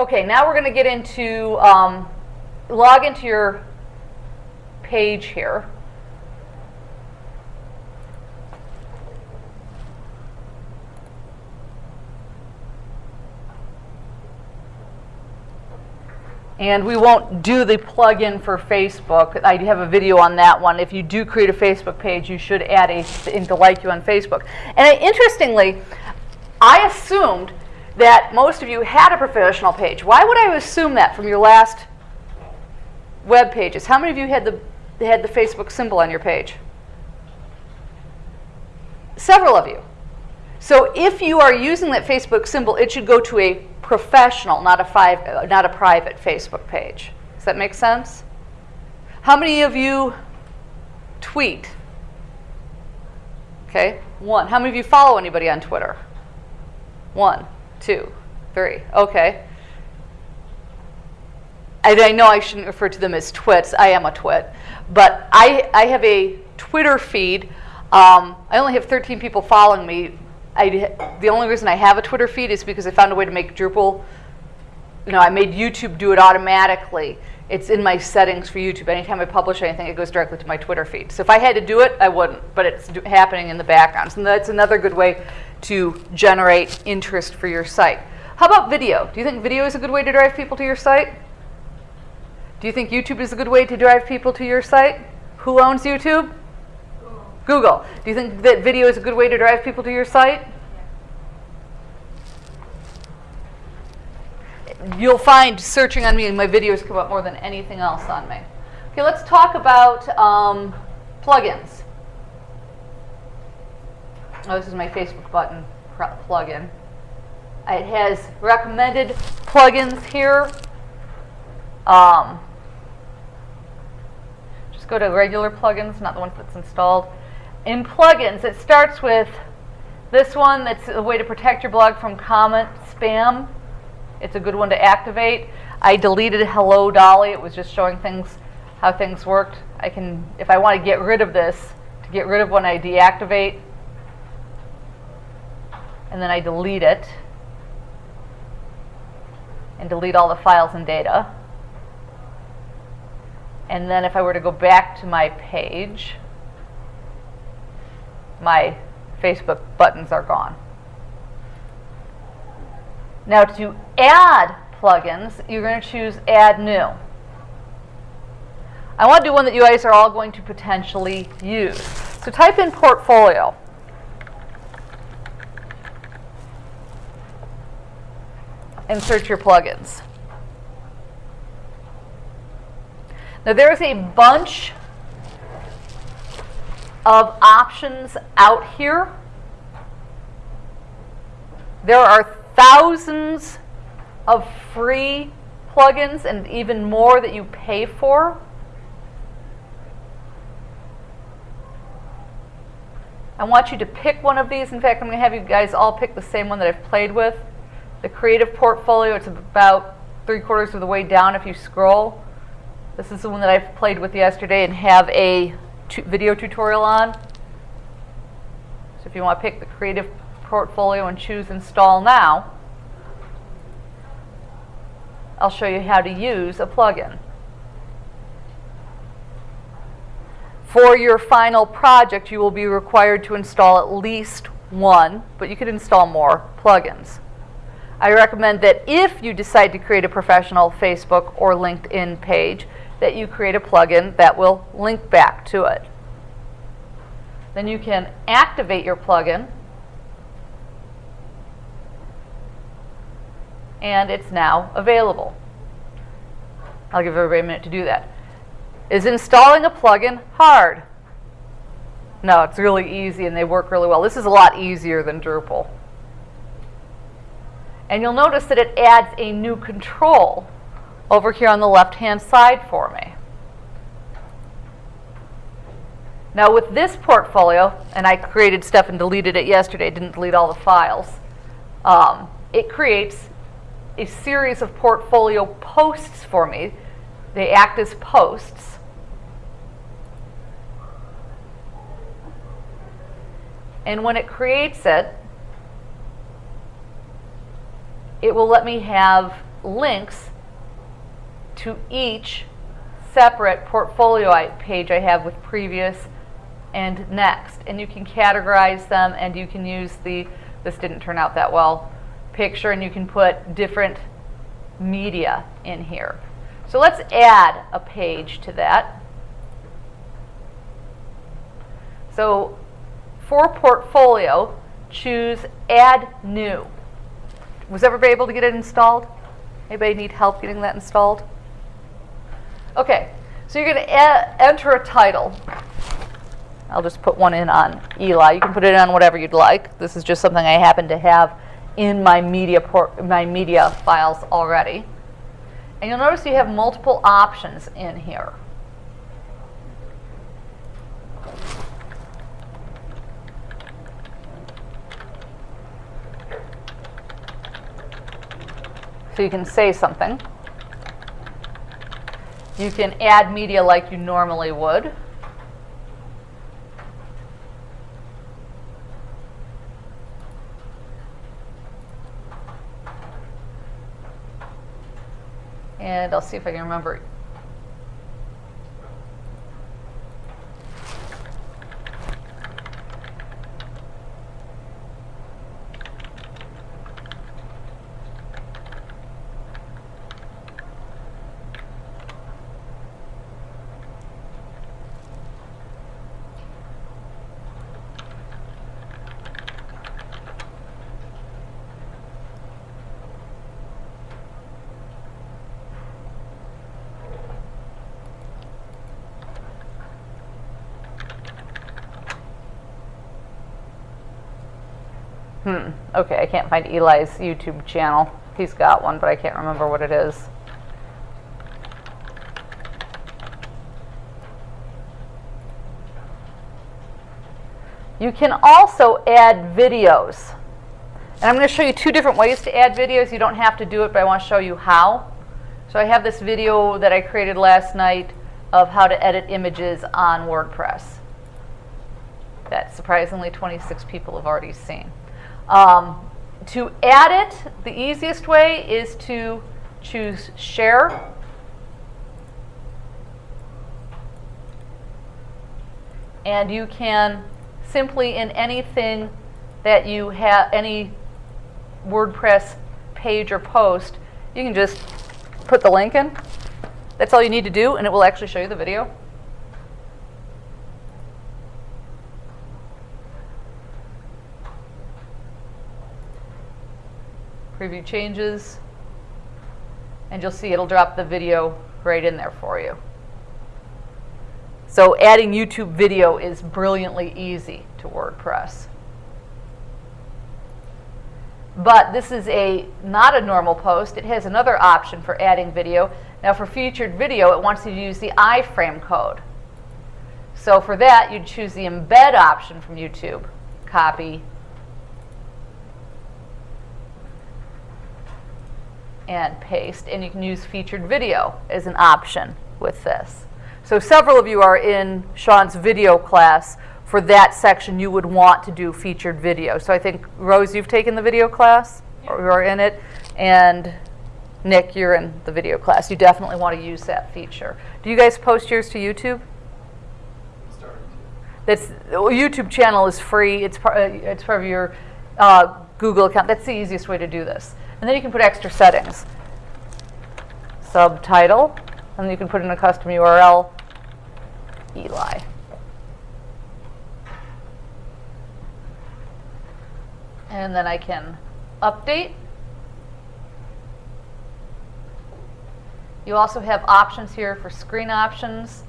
Okay, now we're going to get into, um, log into your page here. And we won't do the plugin for Facebook. I have a video on that one. If you do create a Facebook page, you should add a thing to like you on Facebook. And interestingly, I assumed that most of you had a professional page. Why would I assume that from your last web pages? How many of you had the, had the Facebook symbol on your page? Several of you. So if you are using that Facebook symbol, it should go to a professional, not a, five, not a private Facebook page. Does that make sense? How many of you tweet? Okay, one. How many of you follow anybody on Twitter? One, two, three. Okay. I, I know I shouldn't refer to them as twits. I am a twit. But I, I have a Twitter feed. Um, I only have 13 people following me I, the only reason I have a Twitter feed is because I found a way to make Drupal, you know, I made YouTube do it automatically. It's in my settings for YouTube. Anytime I publish anything, it goes directly to my Twitter feed. So if I had to do it, I wouldn't, but it's happening in the background. So that's another good way to generate interest for your site. How about video? Do you think video is a good way to drive people to your site? Do you think YouTube is a good way to drive people to your site? Who owns YouTube? Google. Do you think that video is a good way to drive people to your site? You'll find searching on me and my videos come up more than anything else on me. Okay, let's talk about um, plugins. Oh, this is my Facebook button plugin. It has recommended plugins here. Um, just go to regular plugins, not the one that's installed in plugins, it starts with this one that's a way to protect your blog from comment spam. It's a good one to activate. I deleted Hello Dolly. It was just showing things how things worked. I can, if I want to get rid of this, to get rid of when I deactivate, and then I delete it, and delete all the files and data. And then if I were to go back to my page, my Facebook buttons are gone. Now to add plugins, you're going to choose Add New. I want to do one that you guys are all going to potentially use. So type in Portfolio. And search your plugins. Now there's a bunch of options out here. There are thousands of free plugins and even more that you pay for. I want you to pick one of these. In fact, I'm going to have you guys all pick the same one that I've played with. The Creative Portfolio, it's about three quarters of the way down if you scroll. This is the one that I've played with yesterday and have a video tutorial on. So if you want to pick the Creative Portfolio and choose Install Now, I'll show you how to use a plugin. For your final project, you will be required to install at least one, but you could install more plugins. I recommend that if you decide to create a professional Facebook or LinkedIn page, that you create a plugin that will link back to it. Then you can activate your plugin and it's now available. I'll give everybody a minute to do that. Is installing a plugin hard? No, it's really easy and they work really well. This is a lot easier than Drupal. And you'll notice that it adds a new control over here on the left-hand side for me. Now with this portfolio, and I created stuff and deleted it yesterday, didn't delete all the files, um, it creates a series of portfolio posts for me. They act as posts. And when it creates it, it will let me have links to each separate portfolio page I have with previous and next. And you can categorize them and you can use the, this didn't turn out that well, picture and you can put different media in here. So let's add a page to that. So for portfolio, choose add new. Was everybody able to get it installed? Anybody need help getting that installed? Okay, so you're going to enter a title. I'll just put one in on Eli. You can put it on whatever you'd like. This is just something I happen to have in my media my media files already. And you'll notice you have multiple options in here. So you can say something. You can add media like you normally would. And I'll see if I can remember Hmm. Okay, I can't find Eli's YouTube channel. He's got one, but I can't remember what it is. You can also add videos. And I'm going to show you two different ways to add videos. You don't have to do it, but I want to show you how. So I have this video that I created last night of how to edit images on WordPress that surprisingly 26 people have already seen. Um, to add it, the easiest way is to choose Share. And you can simply in anything that you have, any WordPress page or post, you can just put the link in. That's all you need to do, and it will actually show you the video. Preview changes, and you'll see it'll drop the video right in there for you. So adding YouTube video is brilliantly easy to WordPress. But this is a not a normal post. It has another option for adding video. Now for featured video, it wants you to use the iframe code. So for that, you'd choose the embed option from YouTube. Copy, and paste, and you can use featured video as an option with this. So several of you are in Sean's video class. For that section, you would want to do featured video. So I think, Rose, you've taken the video class, or you are in it, and Nick, you're in the video class. You definitely want to use that feature. Do you guys post yours to YouTube? That's YouTube channel is free. It's part. Uh, it's part of your uh, Google account. That's the easiest way to do this. And then you can put extra settings. Subtitle, and you can put in a custom URL, Eli. And then I can update. You also have options here for screen options,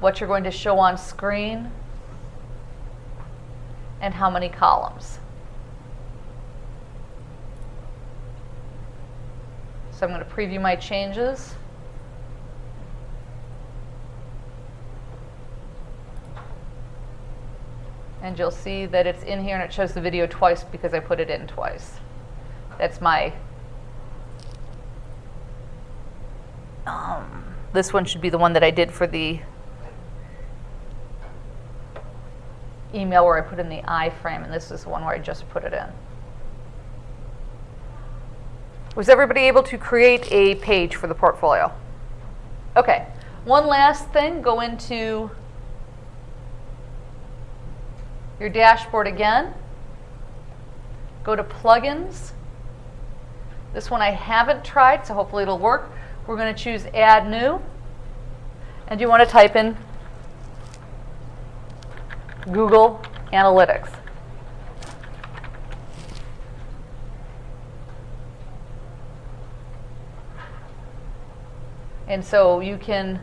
what you're going to show on screen, and how many columns. So I'm going to preview my changes. And you'll see that it's in here and it shows the video twice because I put it in twice. That's my, um, this one should be the one that I did for the email where I put in the iframe, and this is the one where I just put it in. Was everybody able to create a page for the portfolio? Okay, one last thing, go into your dashboard again. Go to plugins. This one I haven't tried, so hopefully it'll work. We're going to choose add new. And you want to type in Google Analytics. And so you can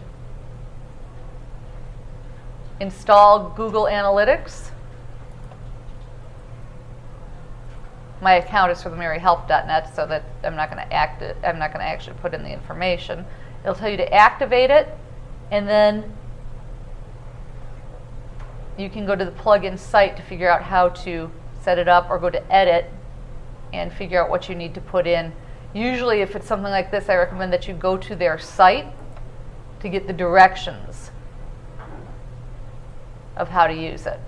install Google Analytics. My account is for the maryhelp.net, so that I'm not going to act I'm not going to actually put in the information. It'll tell you to activate it, and then you can go to the plugin site to figure out how to set it up, or go to edit and figure out what you need to put in. Usually, if it's something like this, I recommend that you go to their site to get the directions of how to use it.